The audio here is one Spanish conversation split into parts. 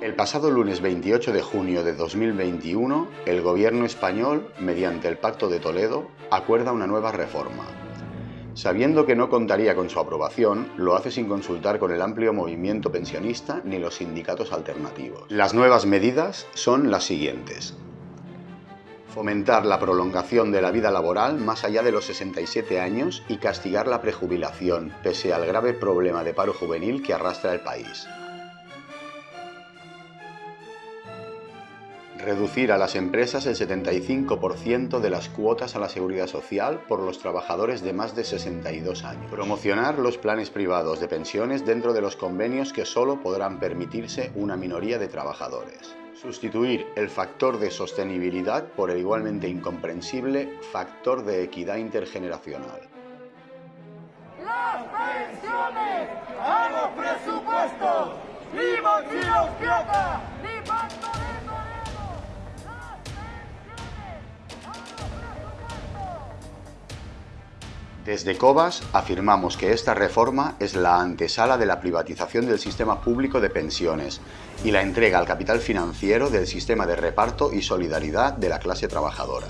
El pasado lunes 28 de junio de 2021, el gobierno español, mediante el Pacto de Toledo, acuerda una nueva reforma. Sabiendo que no contaría con su aprobación, lo hace sin consultar con el amplio movimiento pensionista ni los sindicatos alternativos. Las nuevas medidas son las siguientes. Fomentar la prolongación de la vida laboral más allá de los 67 años y castigar la prejubilación, pese al grave problema de paro juvenil que arrastra el país. Reducir a las empresas el 75% de las cuotas a la seguridad social por los trabajadores de más de 62 años. Promocionar los planes privados de pensiones dentro de los convenios que solo podrán permitirse una minoría de trabajadores. Sustituir el factor de sostenibilidad por el igualmente incomprensible factor de equidad intergeneracional. ¡Las pensiones! ¡A los presupuestos! ¡Ni mochilos Desde COBAS afirmamos que esta reforma es la antesala de la privatización del sistema público de pensiones y la entrega al capital financiero del sistema de reparto y solidaridad de la clase trabajadora.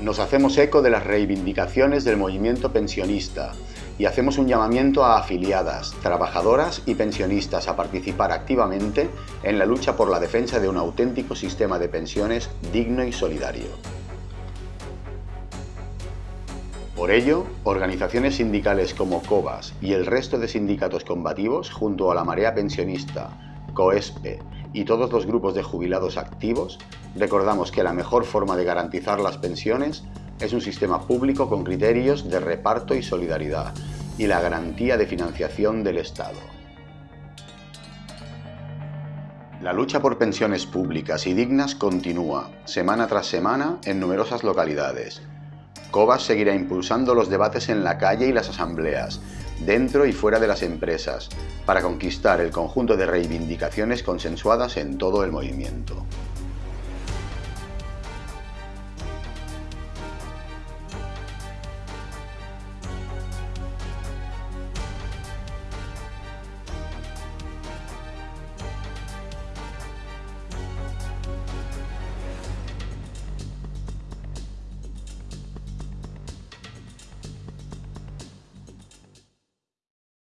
Nos hacemos eco de las reivindicaciones del movimiento pensionista y hacemos un llamamiento a afiliadas, trabajadoras y pensionistas a participar activamente en la lucha por la defensa de un auténtico sistema de pensiones digno y solidario. Por ello, organizaciones sindicales como COBAS y el resto de sindicatos combativos, junto a la Marea Pensionista, COESPE y todos los grupos de jubilados activos, recordamos que la mejor forma de garantizar las pensiones es un sistema público con criterios de reparto y solidaridad y la garantía de financiación del Estado. La lucha por pensiones públicas y dignas continúa, semana tras semana, en numerosas localidades, COBAS seguirá impulsando los debates en la calle y las asambleas, dentro y fuera de las empresas, para conquistar el conjunto de reivindicaciones consensuadas en todo el movimiento.